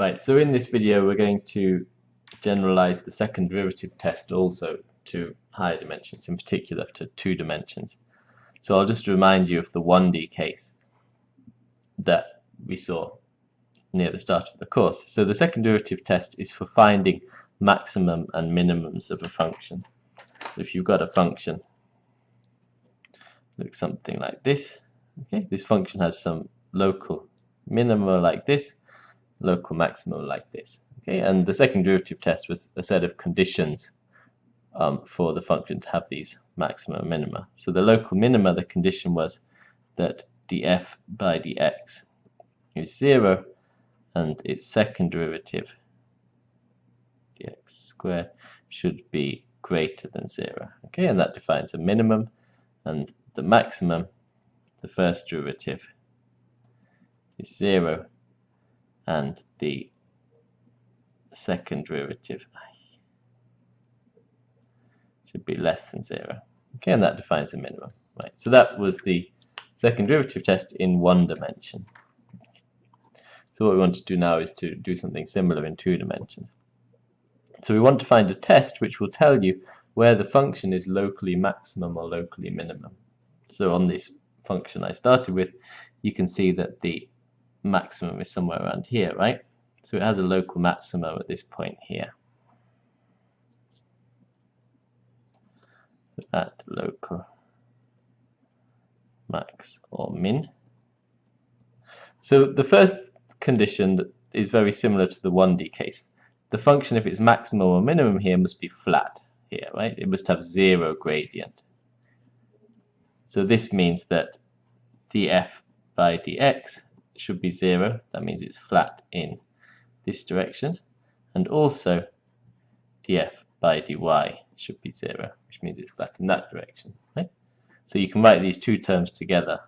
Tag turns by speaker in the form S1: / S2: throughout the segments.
S1: Right, so in this video we're going to generalize the second derivative test also to higher dimensions, in particular to two dimensions. So I'll just remind you of the 1D case that we saw near the start of the course. So the second derivative test is for finding maximum and minimums of a function. If you've got a function, looks something like this. Okay, this function has some local minima like this, local maximum like this. Okay, and the second derivative test was a set of conditions um, for the function to have these maxima and minima. So the local minima, the condition was that df by dx is 0 and its second derivative dx squared should be greater than 0. Okay, and that defines a minimum and the maximum, the first derivative, is 0 and the second derivative should be less than 0. Okay, and that defines a minimum. Right, so that was the second derivative test in one dimension. So what we want to do now is to do something similar in two dimensions. So we want to find a test which will tell you where the function is locally maximum or locally minimum. So on this function I started with, you can see that the maximum is somewhere around here, right? So it has a local maximum at this point here. So at local max or min. So the first condition is very similar to the 1D case. The function, if it's maximum or minimum here, must be flat here, right? It must have zero gradient. So this means that df by dx should be zero. That means it's flat in this direction. And also df by dy should be zero, which means it's flat in that direction. Right? So you can write these two terms together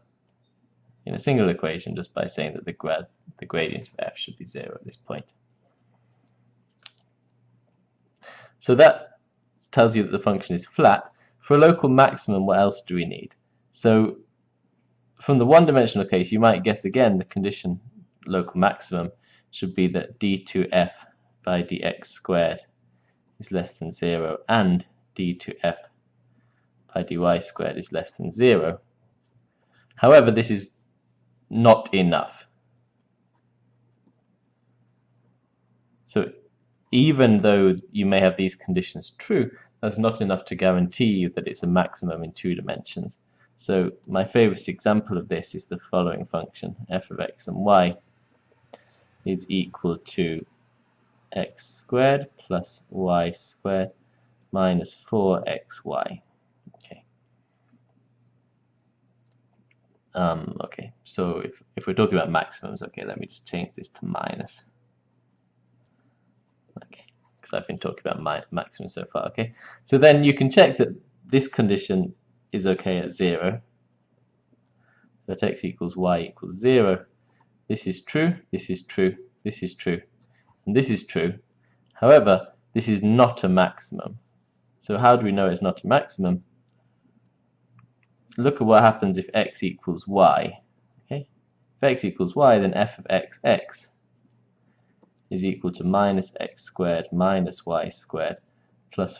S1: in a single equation just by saying that the grad the gradient of f should be zero at this point. So that tells you that the function is flat. For a local maximum, what else do we need? So from the one-dimensional case, you might guess again the condition local maximum should be that d2f by dx squared is less than 0 and d2f by dy squared is less than 0. However, this is not enough. So even though you may have these conditions true, that's not enough to guarantee you that it's a maximum in two dimensions. So my favorite example of this is the following function, f of x and y is equal to x squared plus y squared minus 4xy. Okay. Um, okay, so if, if we're talking about maximums, okay, let me just change this to minus. Okay, because I've been talking about my maximum so far, okay? So then you can check that this condition is okay at 0. That x equals y equals 0. This is true, this is true, this is true, and this is true. However, this is not a maximum. So how do we know it's not a maximum? Look at what happens if x equals y. Okay, If x equals y, then f of x, x is equal to minus x squared minus y squared plus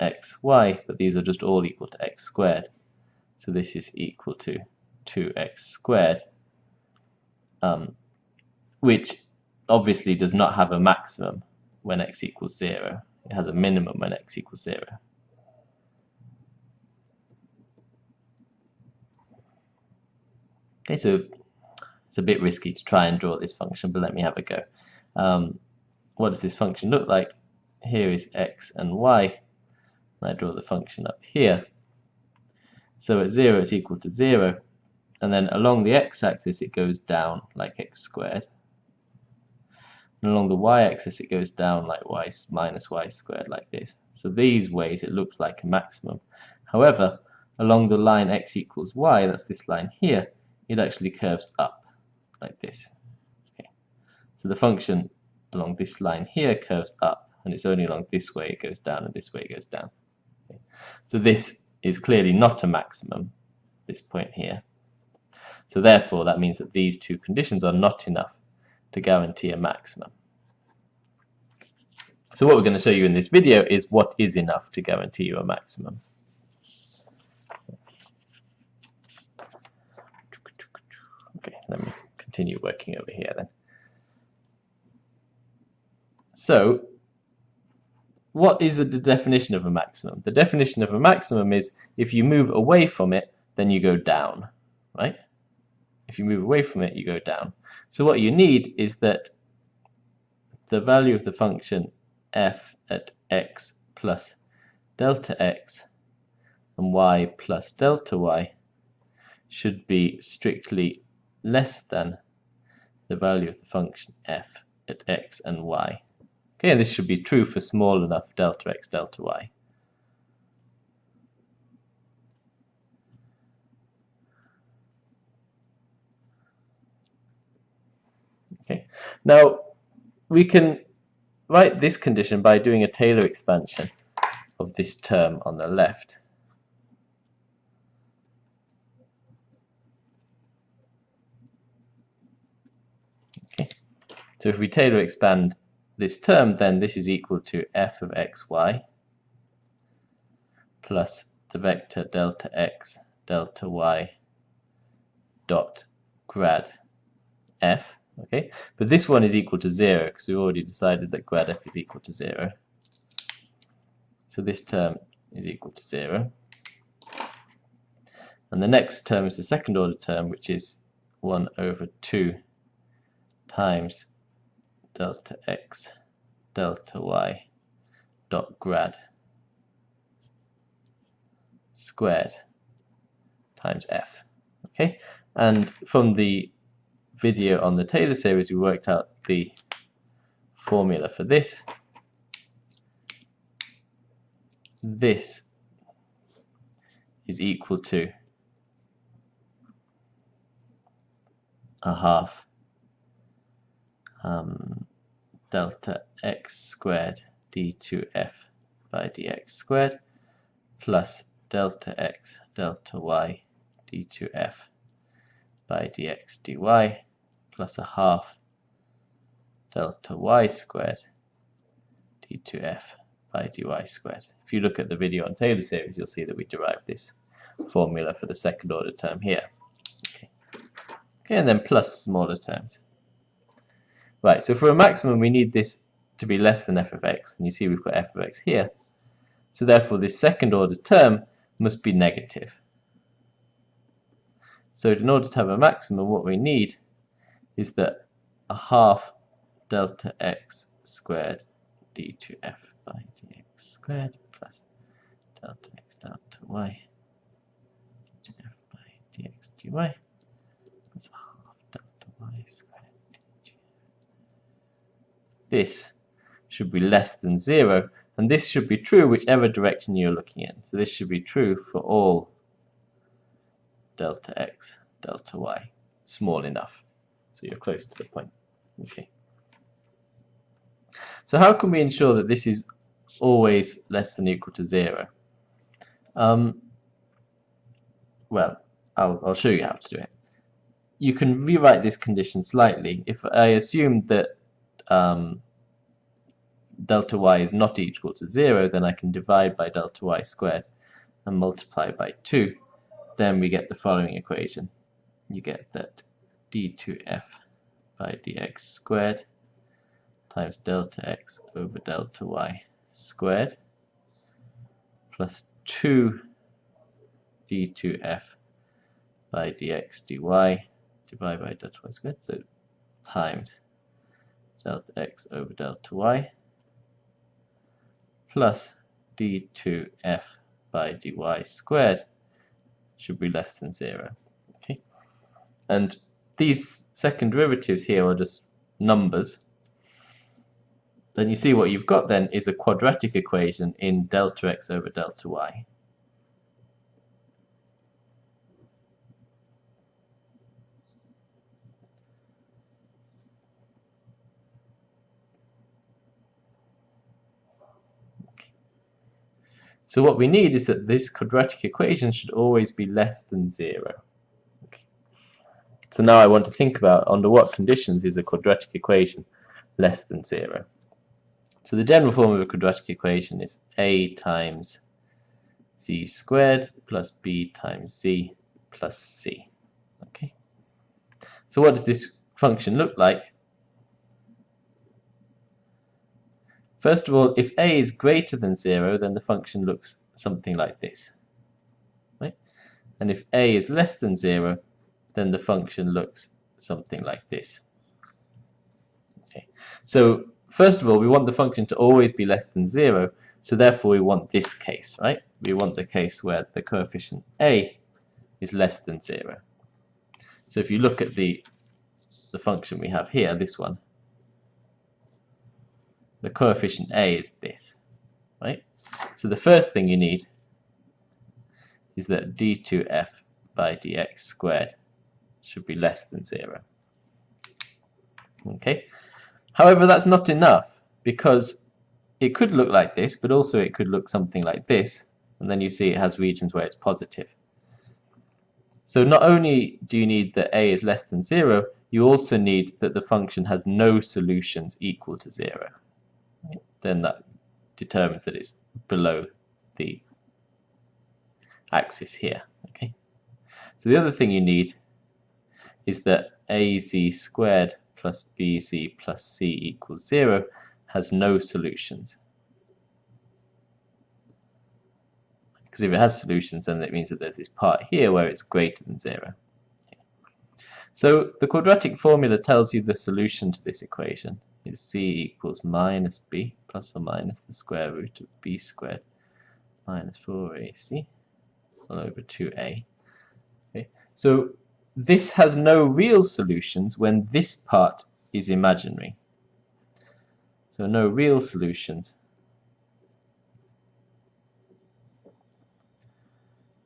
S1: 4xy, but these are just all equal to x squared. So this is equal to 2x squared, um, which obviously does not have a maximum when x equals 0. It has a minimum when x equals 0. Okay, so it's a bit risky to try and draw this function, but let me have a go. Um, what does this function look like? Here is x and y. And I draw the function up here. So at 0 it's equal to 0. And then along the x-axis it goes down like x squared. And along the y-axis it goes down like y minus y squared like this. So these ways it looks like a maximum. However, along the line x equals y, that's this line here, it actually curves up like this. Okay. So the function along this line here curves up, and it's only along this way it goes down, and this way it goes down. So this is clearly not a maximum, this point here. So therefore, that means that these two conditions are not enough to guarantee a maximum. So what we're going to show you in this video is what is enough to guarantee you a maximum. Okay, let me continue working over here then. So, what is the definition of a maximum? The definition of a maximum is if you move away from it, then you go down, right? If you move away from it, you go down. So what you need is that the value of the function f at x plus delta x and y plus delta y should be strictly less than the value of the function f at x and y. Okay, and this should be true for small enough delta x, delta y. Okay, now we can write this condition by doing a Taylor expansion of this term on the left. Okay, so if we Taylor expand this term, then this is equal to f of xy plus the vector delta x delta y dot grad f okay? But this one is equal to 0 because we've already decided that grad f is equal to 0 so this term is equal to 0 and the next term is the second order term which is 1 over 2 times delta x delta y dot grad squared times f. Okay? And from the video on the Taylor series we worked out the formula for this. This is equal to a half um, delta x squared d2f by dx squared plus delta x delta y d2f by dx dy plus a half delta y squared d2f by dy squared. If you look at the video on Taylor series, you'll see that we derived this formula for the second order term here. Okay, okay and then plus smaller terms. Right, so for a maximum we need this to be less than f of x, and you see we've got f of x here. So therefore this second order term must be negative. So in order to have a maximum, what we need is that a half delta x squared d2f by dx squared plus delta x delta y d2f by dx dy plus half delta y squared. This should be less than 0 and this should be true whichever direction you're looking in. So this should be true for all delta x, delta y, small enough. So you're close to the point. Okay. So how can we ensure that this is always less than equal to 0? Um, well, I'll, I'll show you how to do it. You can rewrite this condition slightly. If I assume that um, delta y is not equal to 0, then I can divide by delta y squared and multiply by 2 then we get the following equation. You get that d2f by dx squared times delta x over delta y squared plus 2 d2f by dx dy divided by delta y squared, so times delta x over delta y plus d2f by dy squared should be less than 0. Okay, And these second derivatives here are just numbers. Then you see what you've got then is a quadratic equation in delta x over delta y. So what we need is that this quadratic equation should always be less than 0. Okay. So now I want to think about under what conditions is a quadratic equation less than 0. So the general form of a quadratic equation is a times c squared plus b times c plus c. Okay. So what does this function look like? First of all, if a is greater than 0, then the function looks something like this. Right? And if a is less than 0, then the function looks something like this. Okay. So first of all, we want the function to always be less than 0, so therefore we want this case, right? We want the case where the coefficient a is less than 0. So if you look at the, the function we have here, this one, the coefficient a is this, right? So the first thing you need is that d2f by dx squared should be less than 0. Okay. However, that's not enough because it could look like this, but also it could look something like this, and then you see it has regions where it's positive. So not only do you need that a is less than 0, you also need that the function has no solutions equal to 0. Then that determines that it's below the axis here. Okay. So the other thing you need is that az squared plus bz plus c equals 0 has no solutions. Because if it has solutions, then it means that there's this part here where it's greater than 0. So the quadratic formula tells you the solution to this equation is c equals minus b plus or minus the square root of b squared minus 4ac all over 2a. Okay. So this has no real solutions when this part is imaginary. So no real solutions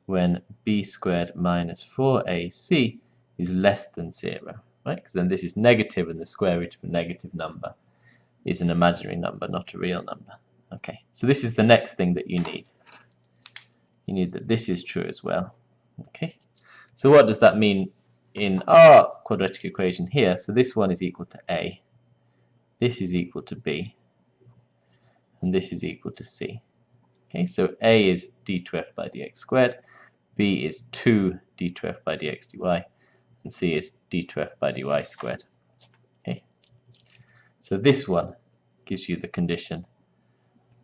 S1: when b squared minus 4ac is less than 0, right? Because then this is negative and the square root of a negative number is an imaginary number, not a real number. Okay, so this is the next thing that you need. You need that this is true as well. Okay, so what does that mean in our quadratic equation here, so this one is equal to a, this is equal to b, and this is equal to c. Okay, so a is d2f by dx squared, b is 2 d2f by dx dy, and c is d2f by dy squared. Okay, so this one gives you the condition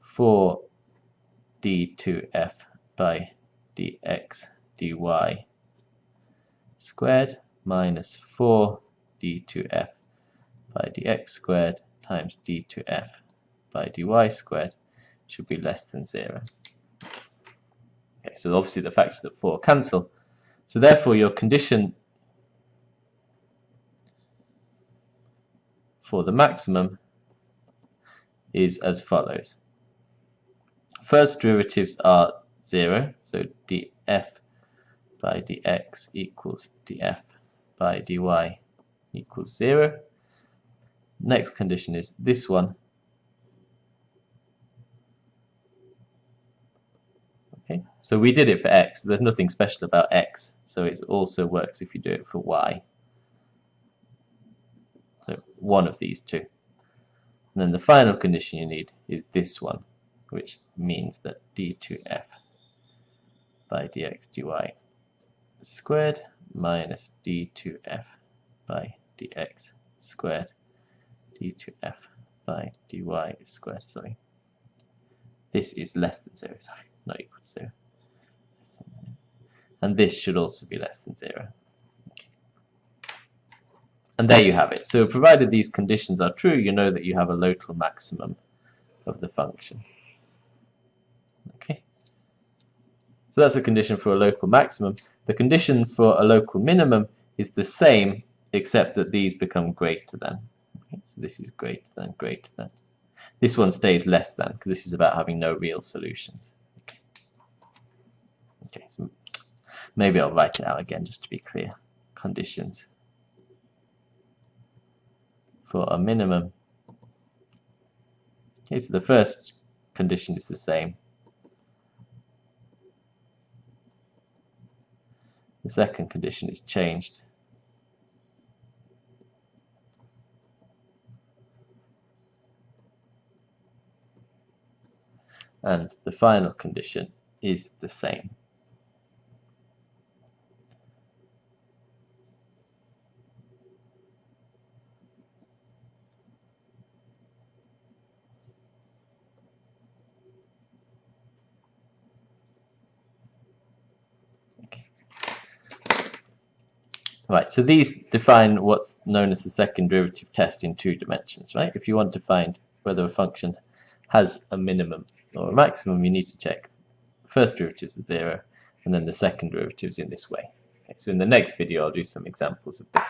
S1: for d2f by dx dy squared minus 4 d2f by dx squared times d2f by dy squared should be less than 0. Okay, so obviously the factors of 4 cancel. So therefore your condition for the maximum is as follows. First derivatives are 0, so df by dx equals df by dy equals 0. Next condition is this one. Okay, so we did it for x. There's nothing special about x, so it also works if you do it for y. So one of these two. And then the final condition you need is this one, which means that d2f by dx dy squared minus d2f by dx squared d2f by dy squared, sorry. This is less than 0, sorry, not equal to 0. And this should also be less than 0. And there you have it. So provided these conditions are true, you know that you have a local maximum of the function. Okay. So that's a condition for a local maximum. The condition for a local minimum is the same except that these become greater than. Okay, so this is greater than, greater than. This one stays less than because this is about having no real solutions. Okay so maybe I'll write it out again just to be clear. Conditions for a minimum. Okay, so the first condition is the same. The second condition is changed. And the final condition is the same. Right, so these define what's known as the second derivative test in two dimensions, right? If you want to find whether a function has a minimum or a maximum, you need to check first derivatives are zero and then the second derivatives in this way. Okay, so in the next video, I'll do some examples of this.